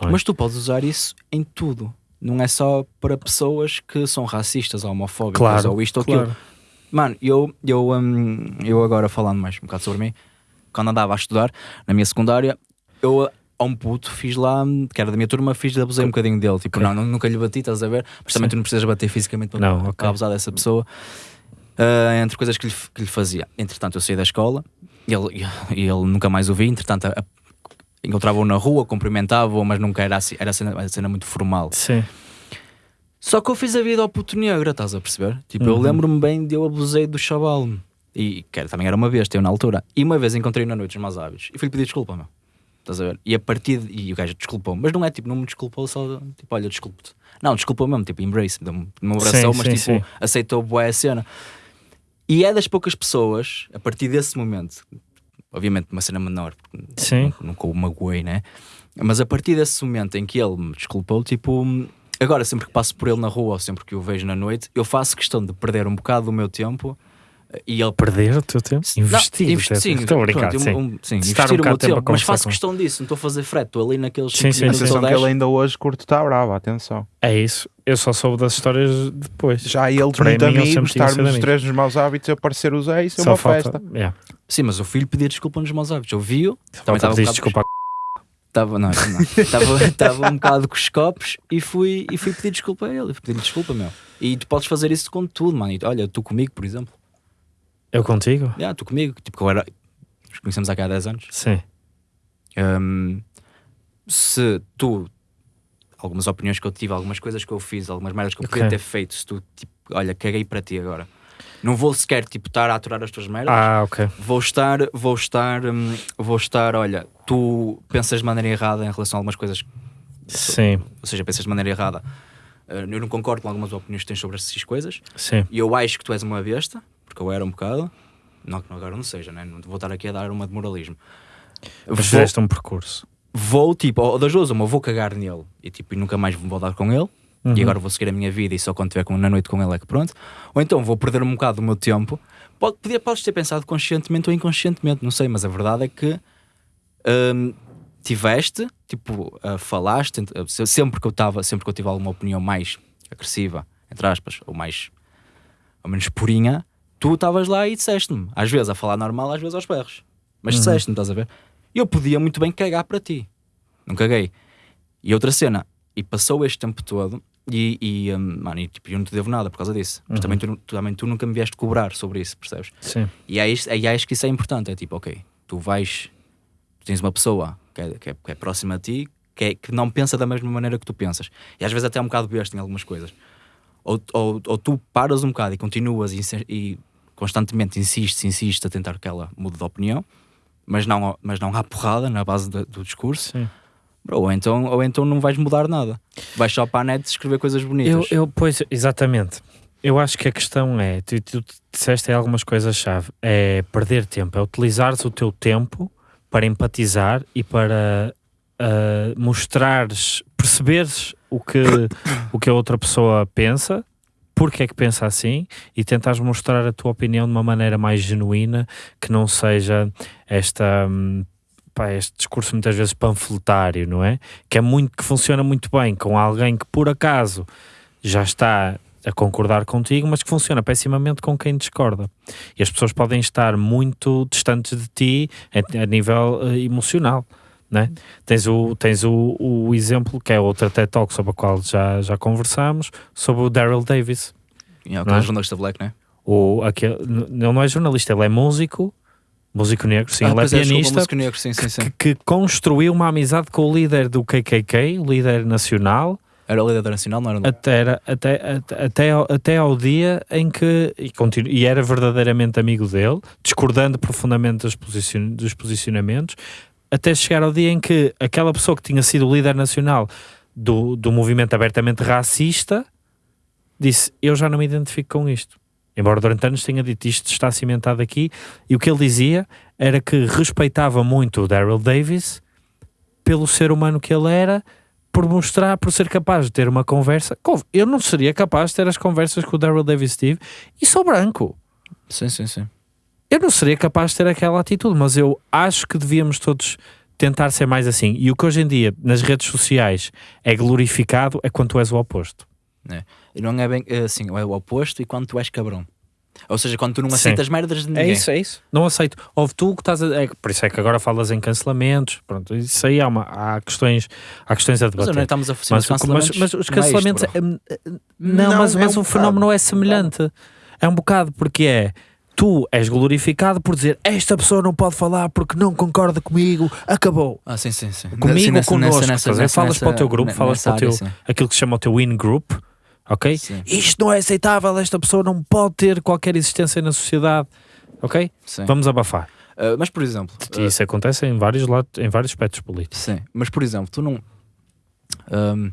C: É? Mas tu podes usar isso em tudo. Não é só para pessoas que são racistas ou homofóbicas
A: claro,
C: ou isto ou
A: claro.
C: aquilo. Mano, eu, eu, um, eu agora falando mais um bocado sobre mim, quando andava a estudar, na minha secundária, eu a um puto fiz lá, que era da minha turma, fiz abusei um bocadinho dele. Tipo, okay. não, nunca lhe bati, estás a ver? Mas também tu não precisas bater fisicamente para, não, okay. abusar dessa pessoa. Uh, entre coisas que lhe, que lhe fazia. Entretanto, eu saí da escola e ele, ele nunca mais o vi. Entretanto, encontrava-o na rua, cumprimentava-o, mas nunca era assim, era cena, uma cena muito formal.
A: Sim.
C: Só que eu fiz a vida ao puto negro, estás a perceber? Tipo, uhum. eu lembro-me bem de eu abusei do chaval. E que também era uma vez, eu na altura. E uma vez encontrei na noite os maus hábitos e fui-lhe pedir desculpa, meu. Estás a ver? E a partir de, E o gajo desculpou, mas não é tipo, não me desculpou só tipo, olha, desculpe-te. Não, desculpou mesmo, tipo, embrace, não me abraçou, sim, mas sim, tipo, sim. aceitou boa a cena. E é das poucas pessoas, a partir desse momento, obviamente uma cena menor,
A: sim.
C: nunca o magoei, né? Mas a partir desse momento em que ele me desculpou, tipo, agora sempre que passo por ele na rua ou sempre que o vejo na noite, eu faço questão de perder um bocado do meu tempo e ele
A: perder o teu tempo? Investir,
C: não, investi, sim,
A: estou a brincar, sim.
C: Um, sim investir um o meu tempo, mas faço questão disso, não estou a fazer frete, estou ali naqueles 5
B: sim, minutos sim, sim. que ele ainda hoje curto está bravo, atenção.
A: É isso, eu só soube das histórias depois.
B: Já Para muito mim, amigos, estarmos os três nos maus hábitos, eu parecer os ex, é uma falta, festa.
A: Yeah.
C: Sim, mas o filho pedia desculpa nos maus hábitos, eu vi-o,
A: também estava desculpa
C: Estava, não, não. Estava, estava um bocado com os copos e fui, e fui pedir desculpa a ele. Fui pedir desculpa, meu. E tu podes fazer isso com tudo, mano. Olha, tu comigo, por exemplo.
A: Eu contigo?
C: Já, yeah, tu comigo. Tipo, agora nos conhecemos há 10 anos.
A: Sim.
C: Um, se tu, algumas opiniões que eu tive, algumas coisas que eu fiz, algumas merdas que eu okay. podia ter feito, se tu, tipo, olha, caguei para ti agora. Não vou sequer, tipo, estar a aturar as tuas merdas.
A: Ah, ok.
C: Vou estar, vou estar, um, vou estar, olha, tu pensas de maneira errada em relação a algumas coisas.
A: Sim.
C: Ou seja, pensas de maneira errada. Uh, eu não concordo com algumas opiniões que tens sobre essas coisas.
A: Sim.
C: E eu acho que tu és uma besta porque eu era um bocado. Não que agora não seja, né? não vou estar aqui a dar uma de moralismo.
A: Mas fizeste um percurso.
C: Vou, tipo, ou das duas, uma, vou cagar nele e, tipo, e nunca mais vou dar com ele, uhum. e agora vou seguir a minha vida e só quando estiver na noite com ele é que pronto. Ou então vou perder um bocado do meu tempo. Pode, podia, podes ter pensado conscientemente ou inconscientemente, não sei, mas a verdade é que hum, tiveste, tipo, uh, falaste, uh, sempre que eu estava, sempre que eu tive alguma opinião mais agressiva, entre aspas, ou mais, ou menos purinha, tu estavas lá e disseste-me, às vezes a falar normal, às vezes aos berros, mas uhum. disseste-me, estás a ver? Eu podia muito bem cagar para ti, não caguei. E outra cena, e passou este tempo todo e, e, um, mano, e, tipo, eu não te devo nada por causa disso. Mas uhum. também, tu, tu, também tu nunca me vieste cobrar sobre isso, percebes?
A: Sim.
C: E aí, aí acho que isso é importante. É tipo, ok, tu vais, tu tens uma pessoa que é, que é, que é próxima a ti, que, é, que não pensa da mesma maneira que tu pensas. E às vezes até é um bocado besta em algumas coisas. Ou, ou, ou tu paras um bocado e continuas e, e constantemente insistes, insistes a tentar que ela mude de opinião, mas não, mas não há porrada na base do, do discurso. Sim ou então, ou então não vais mudar nada. Vais só para a net escrever coisas bonitas.
A: Eu, eu pois, exatamente. Eu acho que a questão é, tu, tu disseste algumas coisas-chave, é perder tempo, é utilizares o teu tempo para empatizar e para uh, mostrares, perceberes o que, o que a outra pessoa pensa, porque é que pensa assim e tentares mostrar a tua opinião de uma maneira mais genuína, que não seja esta hum, pá, este discurso muitas vezes panfletário, não é? Que é muito, que funciona muito bem com alguém que por acaso já está a concordar contigo, mas que funciona pessimamente com quem discorda. E as pessoas podem estar muito distantes de ti a, nível uh, emocional. Né? Tens, o, tens o, o exemplo que é outra TED Talk sobre a qual já, já conversámos, sobre o Daryl Davis.
C: Yeah, aquele é? jornalista black, não é?
A: O, aquele, ele não é jornalista, ele é músico Músico negro, sim, ah, ele é, é pianista
C: é, negro, sim, sim, sim.
A: Que, que, construiu uma amizade com o líder do KKK, o líder nacional.
C: Era o líder nacional, não era?
A: Até, era, até, até, até, ao, até ao dia em que. E, continu, e era verdadeiramente amigo dele, discordando profundamente dos, posicion, dos posicionamentos, até chegar ao dia em que aquela pessoa que tinha sido líder nacional do, do movimento abertamente racista disse: Eu já não me identifico com isto. Embora durante anos tenha dito isto está cimentado aqui, e o que ele dizia era que respeitava muito o Daryl Davis pelo ser humano que ele era, por mostrar, por ser capaz de ter uma conversa. Eu não seria capaz de ter as conversas que o Daryl Davis teve e sou branco.
C: Sim, sim, sim.
A: Eu não seria capaz de ter aquela atitude, mas eu acho que devíamos todos tentar ser mais assim. E o que hoje em dia nas redes sociais é glorificado é quando tu és o oposto.
C: É. E não é bem assim, é o oposto e quando tu és cabrão. Ou seja, quando tu não aceitas Sim. merdas de é ninguém.
A: É isso, é isso. Não aceito. Houve tu que estás a. É, por isso é que agora falas em cancelamentos. Pronto, isso aí há, uma, há, questões, há questões a debater. Mas
C: não estamos a fazer mas, mas,
A: mas, os cancelamentos. É, não, não, mas, mas é um o fenómeno é semelhante. É um bocado, porque é tu és glorificado por dizer esta pessoa não pode falar porque não concorda comigo, acabou.
C: Ah, sim, sim, sim.
A: Comigo ou connosco. Nessa, nessa, falas nessa, para o teu grupo, falas para o teu, área, aquilo que se chama o teu in-group, ok? Sim. Isto não é aceitável, esta pessoa não pode ter qualquer existência na sociedade, ok? Sim. Vamos abafar.
C: Uh, mas, por exemplo...
A: Isso uh, acontece em vários, lados, em vários aspectos políticos.
C: Sim, mas, por exemplo, tu não... Um,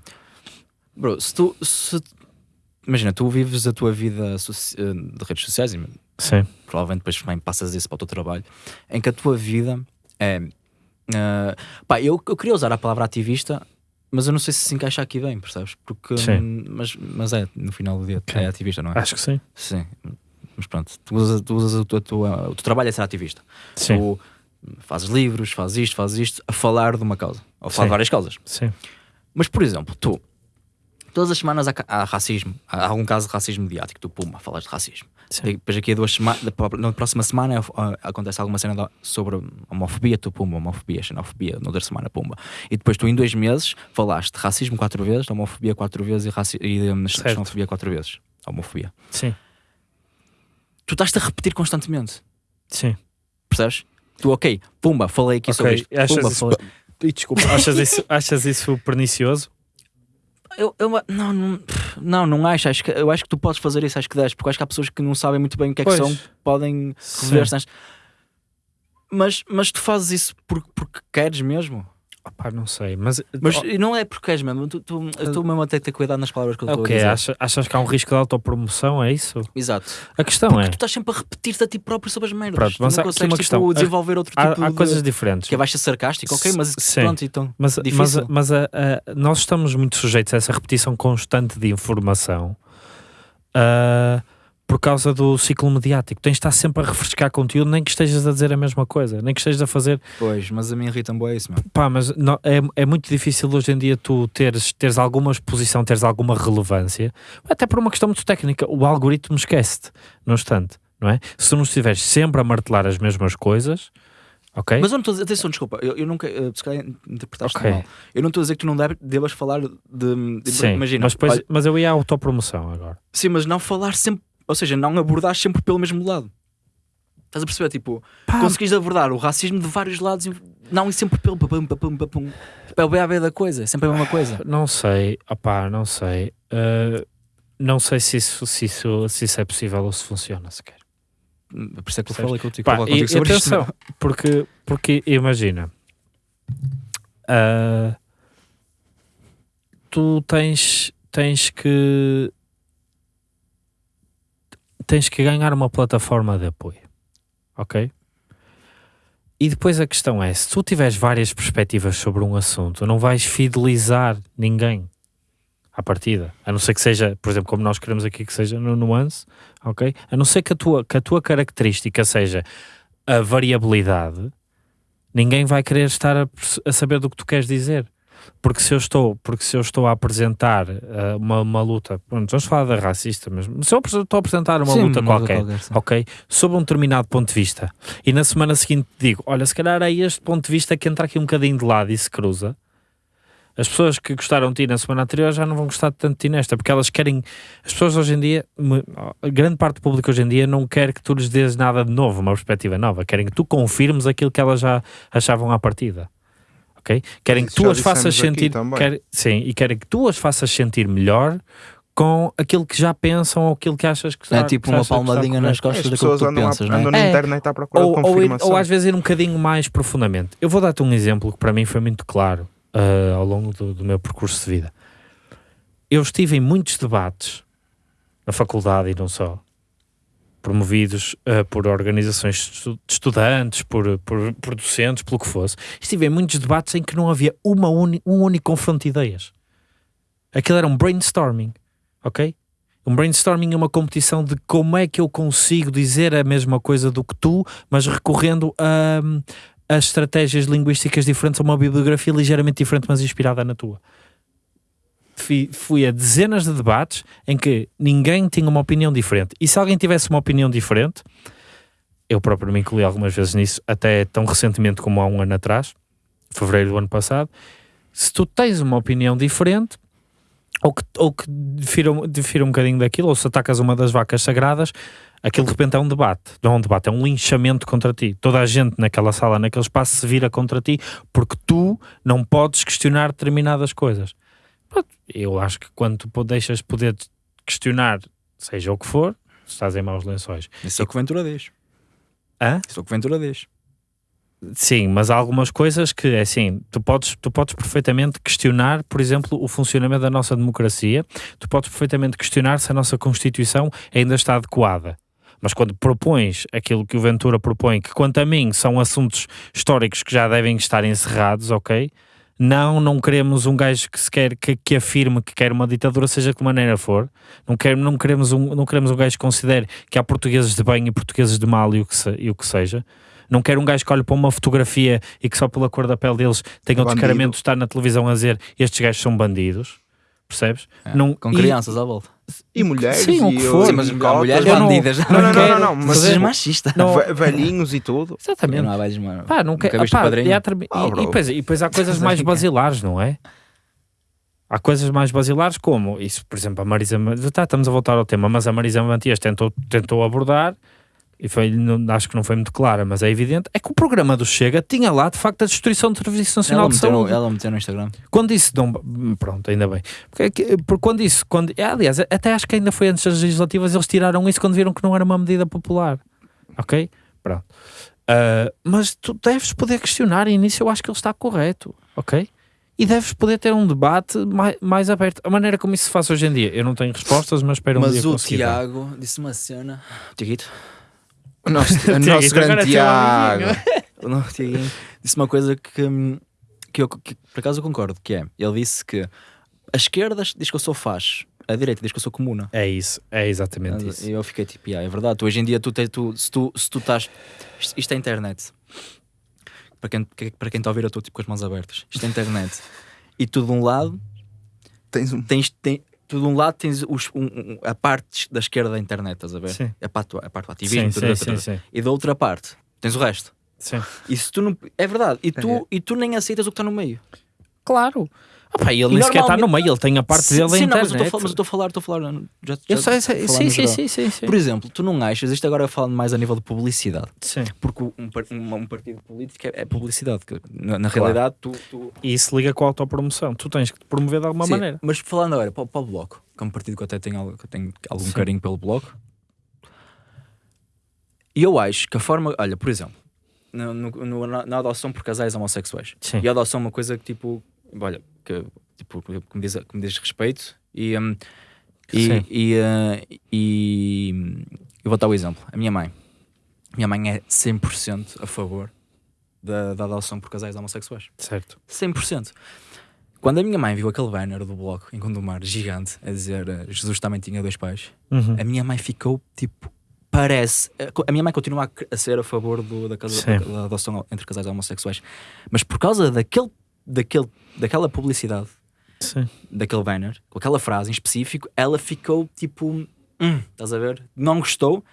C: bro, se tu... Se, imagina, tu vives a tua vida ah, de redes sociais
A: Sim.
C: provavelmente depois também passas isso para o teu trabalho, em que a tua vida é... Uh, pá, eu, eu queria usar a palavra ativista mas eu não sei se se encaixa aqui bem, percebes? Porque, sim. Mas, mas é, no final do dia, é ativista, não é?
A: Acho que sim.
C: Sim, mas pronto, tu usas, tu usas o, teu, o teu trabalho é ser ativista.
A: Sim.
C: Tu fazes livros, fazes isto, fazes isto, a falar de uma causa, ou falar de várias causas.
A: Sim.
C: Mas, por exemplo, tu, todas as semanas há, há racismo, há algum caso de racismo mediático, tu, puma, falas de racismo. Sim. Depois aqui a duas semanas, na próxima semana uh, acontece alguma cena sobre homofobia, tu pumba, homofobia, xenofobia, na outra semana pumba. E depois tu em dois meses falaste racismo quatro vezes, homofobia quatro vezes e, raci e um, xenofobia quatro vezes. Homofobia.
A: Sim.
C: Tu estás-te a repetir constantemente.
A: Sim.
C: Percebes? Tu, ok, pumba, falei aqui okay. sobre isto. Achas pumba,
A: isso, falei... Desculpa, achas isso, achas isso pernicioso?
C: Eu, eu, não, não, não, não acho. acho que, eu acho que tu podes fazer isso, acho que deves, porque acho que há pessoas que não sabem muito bem o que é que são, podem rever Mas, mas tu fazes isso porque, porque queres mesmo?
A: Opá, não sei, mas...
C: Mas oh, não é porque és mesmo, tu, tu, tu mesmo a ter cuidado nas palavras que eu estou
A: okay, a dizer. Achas, achas que há um risco de autopromoção, é isso?
C: Exato.
A: A questão
C: porque
A: é...
C: tu estás sempre a repetir-te a ti próprio sobre as merdas. Pronto, mas não consegues tipo, questão. desenvolver outro
A: há,
C: tipo
A: há
C: de...
A: coisas diferentes.
C: Que é baixa sarcástico, ok, mas
A: Sim.
C: pronto, então,
A: mas,
C: difícil.
A: Mas, mas a, a, nós estamos muito sujeitos a essa repetição constante de informação. Uh, por causa do ciclo mediático. Tens de estar sempre a refrescar conteúdo, nem que estejas a dizer a mesma coisa, nem que estejas a fazer.
C: Pois, mas a mim irrita-me é isso, mano.
A: Pá, mas não, é, é muito difícil hoje em dia tu teres, teres alguma exposição, teres alguma relevância, até por uma questão muito técnica. O algoritmo esquece-te, no instante, não é? Se tu não estiveres sempre a martelar as mesmas coisas. ok
C: Mas eu não estou a dizer, atenção, desculpa, eu, eu nunca, uh, se calhar interpretaste okay. mal. Eu não estou a dizer que tu não deve, devas falar de. de
A: Sim,
C: imagina,
A: mas, depois, olha, mas eu ia à autopromoção agora.
C: Sim, mas não falar sempre ou seja, não abordar sempre pelo mesmo lado. Estás a perceber? Tipo, Pá. conseguis abordar o racismo de vários lados, não e sempre pelo papum, papum, papum. Tipo, é o BAB da coisa, é sempre a mesma coisa.
A: Não sei, opá, não sei. Uh, não sei se isso, se, isso, se isso é possível ou se funciona sequer.
C: Por isso é que eu falei contigo, Pá, contigo e, sobre
A: atenção, isto. Porque, porque imagina, uh, tu tens, tens que tens que ganhar uma plataforma de apoio, ok? E depois a questão é, se tu tiveres várias perspectivas sobre um assunto, não vais fidelizar ninguém à partida, a não ser que seja, por exemplo, como nós queremos aqui que seja no nuance, ok? A não ser que a tua, que a tua característica seja a variabilidade, ninguém vai querer estar a, a saber do que tu queres dizer porque se eu estou, porque se eu estou a apresentar uh, uma, uma luta, pronto, vamos falar da racista mesmo, se eu estou a apresentar uma sim, luta qualquer, qualquer ok, sob um determinado ponto de vista, e na semana seguinte digo, olha, se calhar é este ponto de vista que entra aqui um bocadinho de lado e se cruza, as pessoas que gostaram de ti na semana anterior já não vão gostar tanto de ti nesta, porque elas querem. As pessoas hoje em dia, grande parte do público hoje em dia não quer que tu lhes dês nada de novo, uma perspectiva nova, querem que tu confirmes aquilo que elas já achavam à partida ok? Querem que tu as faças sentir, quer, sim, e querem que tu as faças sentir melhor com aquilo que já pensam ou aquilo que achas que está
C: É tipo uma palmadinha nas costas daquilo que tu pensas,
B: não é?
C: Andam
B: na é. internet à procura ou, de confirmação.
A: Ou, ou, às vezes ir um bocadinho mais profundamente. Eu vou dar-te um exemplo que para mim foi muito claro uh, ao longo do, do meu percurso de vida. Eu estive em muitos debates na faculdade e não só, promovidos uh, por organizações de estudantes, por, por, por, docentes, pelo que fosse. Estive em muitos debates em que não havia uma uni, um único confronto de ideias. Aquilo era um brainstorming, ok? Um brainstorming é uma competição de como é que eu consigo dizer a mesma coisa do que tu, mas recorrendo a, a estratégias linguísticas diferentes, a uma bibliografia ligeiramente diferente, mas inspirada na tua fui, fui a dezenas de debates em que ninguém tinha uma opinião diferente. E se alguém tivesse uma opinião diferente, eu próprio me incluí algumas vezes nisso, até tão recentemente como há um ano atrás, fevereiro do ano passado. Se tu tens uma opinião diferente, ou que, ou que difira, difira um bocadinho daquilo, ou se atacas uma das vacas sagradas, aquilo de repente é um debate. Não é um debate, é um linchamento contra ti. Toda a gente naquela sala, naquele espaço, se vira contra ti porque tu não podes questionar determinadas coisas eu acho que quando tu deixas poder questionar, seja o que for, estás em maus lençóis.
C: Isso é o que Ventura diz.
A: Hã?
C: Isso é o que Ventura diz.
A: Sim, mas há algumas coisas que, é assim, tu podes, tu podes perfeitamente questionar, por exemplo, o funcionamento da nossa democracia, tu podes perfeitamente questionar se a nossa Constituição ainda está adequada. Mas quando propões aquilo que o Ventura propõe, que quanto a mim são assuntos históricos que já devem estar encerrados, ok? Não, não queremos um gajo que se quer que, que afirme que quer uma ditadura, seja de que maneira for. Não, quer, não, queremos um, não queremos um gajo que considere que há portugueses de bem e portugueses de mal e o que, se, e o que seja. Não quero um gajo que olhe para uma fotografia e que só pela cor da pele deles tenha o descaramento de estar na televisão a dizer estes gajos são bandidos percebes?
C: É, não, com crianças e, à volta.
B: E mulheres.
A: Sim, o que for.
C: Sim, mas há mulheres bandidas.
B: Não, não, não, não, não, não
C: mas é machista.
B: Não. Velhinhos e tudo.
A: Exatamente.
C: Não há velhos, mano.
A: Pá, não quer, pá, e, há, ah, e, e, depois, e depois há coisas mais basilares, não é? Há coisas mais basilares como isso, por exemplo, a Marisa. Tá, estamos a voltar ao tema, mas a Marisa Matias tentou, tentou abordar e foi, não, acho que não foi muito clara, mas é evidente, é que o programa do Chega tinha lá, de facto, a destruição do Serviço Nacional ela de
C: meteu,
A: Saúde.
C: Ela meteu no Instagram.
A: Quando isso, não, pronto, ainda bem. Porque, porque quando isso, quando, aliás, até acho que ainda foi antes das legislativas, eles tiraram isso quando viram que não era uma medida popular. Ok? Pronto. Uh, mas tu deves poder questionar, e nisso eu acho que ele está correto. ok? E deves poder ter um debate mais, mais aberto. A maneira como isso se faz hoje em dia, eu não tenho respostas, mas espero um
C: mas
A: dia
C: Mas o Tiago disse uma cena. Tiaguito?
B: O nosso, o nosso grande Tiago.
C: o nosso Tiaguinho disse uma coisa que, que, eu, que por acaso eu concordo, que é, ele disse que a esquerda diz que eu sou faz, a direita diz que eu sou comuna.
A: É isso, é exatamente isso.
C: E eu fiquei tipo, yeah, é verdade, tu, hoje em dia tu, te, tu, se, tu, se tu estás. Isto, isto é internet. Para quem, para quem está a ouvir, eu estou tipo com as mãos abertas. Isto é internet. e tu de um lado
B: tens um.
C: Tens, tem, tu de um lado tens os, um, um, a parte da esquerda da internet, estás a ver?
A: Sim.
C: A parte, a parte do ativismo,
A: sim,
C: tudo,
A: sim, sim,
C: e da outra parte tens o resto.
A: Sim.
C: E se tu não, é verdade. E tu, é. e tu nem aceitas o que está no meio.
A: Claro. Opa, ele nem sequer está no meio, ele tem a parte dele
C: sim,
A: não,
C: mas eu estou a falar, estou a falar. Já,
A: já, eu sei, sei, sim, sim, sim, sim, sim,
C: Por exemplo, tu não achas, isto agora falando mais a nível de publicidade,
A: sim.
C: porque um, um, um partido político é, é publicidade, na, na claro. realidade tu, tu,
A: E isso liga com a autopromoção, tu tens que te promover de alguma
C: sim,
A: maneira.
C: Mas falando agora para, para o Bloco, que é um partido que eu até tenho, que eu tenho algum sim. carinho pelo Bloco, e eu acho que a forma, olha, por exemplo, no, no, na, adoção por casais homossexuais,
A: sim.
C: e a adoção é uma coisa que tipo, olha, que tipo, que me diz, que me diz respeito e, um, e, e, uh, e, eu vou dar o exemplo. A minha mãe. Minha mãe é 100% a favor da, da adoção por casais homossexuais.
A: Certo.
C: 100%. Quando a minha mãe viu aquele banner do bloco em Gondomar, gigante, a dizer uh, Jesus também tinha dois pais,
A: uhum.
C: a minha mãe ficou tipo. Parece. A minha mãe continua a, ser a favor do, da, casa, da, da adoção entre casais homossexuais, mas por causa daquele, daquele, daquela publicidade
A: Sim.
C: daquele banner, com aquela frase em específico, ela ficou tipo, hum, estás a ver? Não gostou,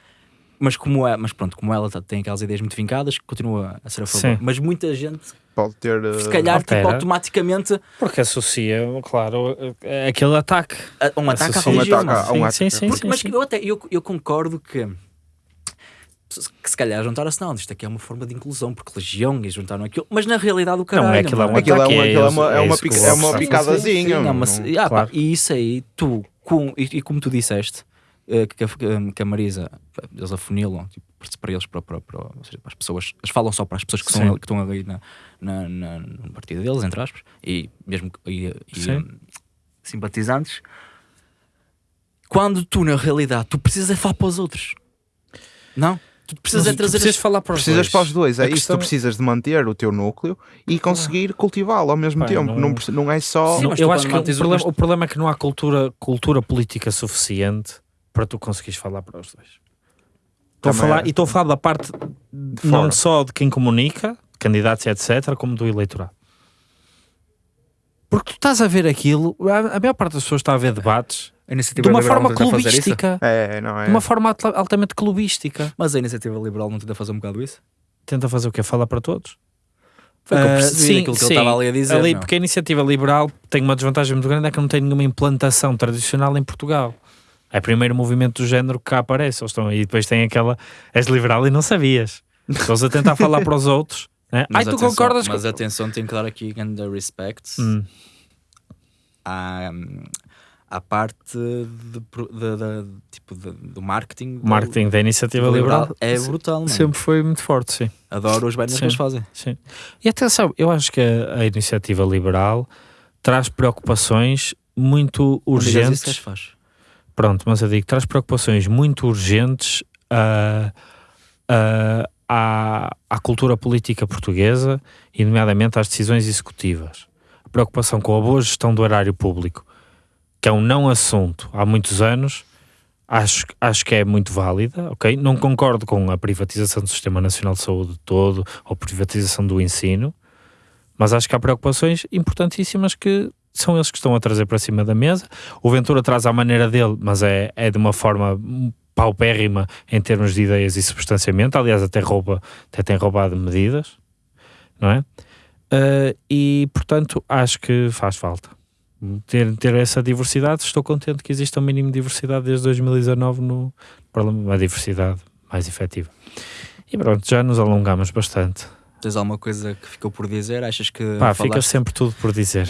C: mas como é, mas pronto, como ela tá, tem aquelas ideias muito vincadas, continua a ser a favor. Sim. Mas muita gente
B: pode ter uh...
C: se calhar tipo, automaticamente
A: porque associa, claro, aquele ataque
C: a, um ataque
B: associa,
C: religião.
B: Um ataque, um.
A: Sim, sim,
C: porque,
A: sim,
C: mas
A: sim.
C: eu até eu, eu concordo que que se calhar juntaram-se, não, isto aqui é uma forma de inclusão, porque religião e juntaram aquilo, mas na realidade o caralho.
A: Não, é aquilo, é uma,
B: aquilo é uma,
A: é,
B: é uma, é uma, pica, é uma picadazinha.
C: Sim, não, mas, ah, pá, e isso aí, tu, com, e, e como tu disseste, uh, que, a, que a Marisa, eles afunilam tipo, para eles, para, para, para, seja, para, as pessoas, eles falam só para as pessoas que, são, que estão ali na, na, na, no partido deles, entre aspas, e mesmo e, e um, simpatizantes. Quando tu, na realidade, tu precisas é falar para os outros. Não? Tu precisas é trazer.
A: precisas falar para os
B: precisas
A: dois.
B: para os dois. É a isso, questão... tu precisas de manter o teu núcleo e conseguir cultivá-lo ao mesmo Pai, tempo. Não... Não, não é só.
A: Sim, eu acho que o problema, o problema é que não há cultura, cultura política suficiente para tu conseguires falar para os dois. Estou a falar, é. E estou a falar da parte não só de quem comunica, candidatos e etc., como do eleitorado. Porque tu estás a ver aquilo, a maior parte das pessoas está a ver debates de uma forma clubística.
B: É, não é?
A: De uma forma altamente clubística.
C: Mas a iniciativa liberal não tenta fazer um bocado isso?
A: Tenta fazer o quê? Falar para todos?
C: Foi que eu percebi uh, sim, aquilo que sim. ele estava ali a dizer. Ali,
A: porque a iniciativa liberal tem uma desvantagem muito grande, é que não tem nenhuma implantação tradicional em Portugal. É o primeiro movimento do género que cá aparece. Eles estão, e depois tem aquela. És liberal e não sabias. Estão a tentar falar para os outros. Né? Ai, tu
C: atenção,
A: concordas
C: Mas
A: com...
C: atenção, tem que dar aqui the respect
A: hum.
C: à, à parte de, de, de, tipo do marketing.
A: Marketing do, da iniciativa liberal, liberal,
C: é brutal. Mano.
A: Sempre foi muito forte, sim.
C: Adoro os banners que eles fazem.
A: Sim. E atenção, eu acho que a, a iniciativa liberal traz preocupações muito urgentes.
C: Isso faz.
A: Pronto, mas eu digo, traz preocupações muito urgentes a. Uh, uh, à, à cultura política portuguesa e, nomeadamente, às decisões executivas. A preocupação com a boa gestão do erário público, que é um não assunto há muitos anos, acho, acho que é muito válida, ok? Não concordo com a privatização do Sistema Nacional de Saúde todo ou privatização do ensino, mas acho que há preocupações importantíssimas que são eles que estão a trazer para cima da mesa. O Ventura traz à maneira dele, mas é, é de uma forma paupérrima em termos de ideias e substanciamento, aliás até rouba, até tem roubado medidas, não é? Uh, e portanto acho que faz falta ter, ter essa diversidade, estou contente que exista um mínimo de diversidade desde 2019 no Parlamento, uma diversidade mais efetiva. E pronto, já nos alongamos bastante.
C: Tens alguma coisa que ficou por dizer? Achas que.
A: Pá, falaste... fica sempre tudo por dizer.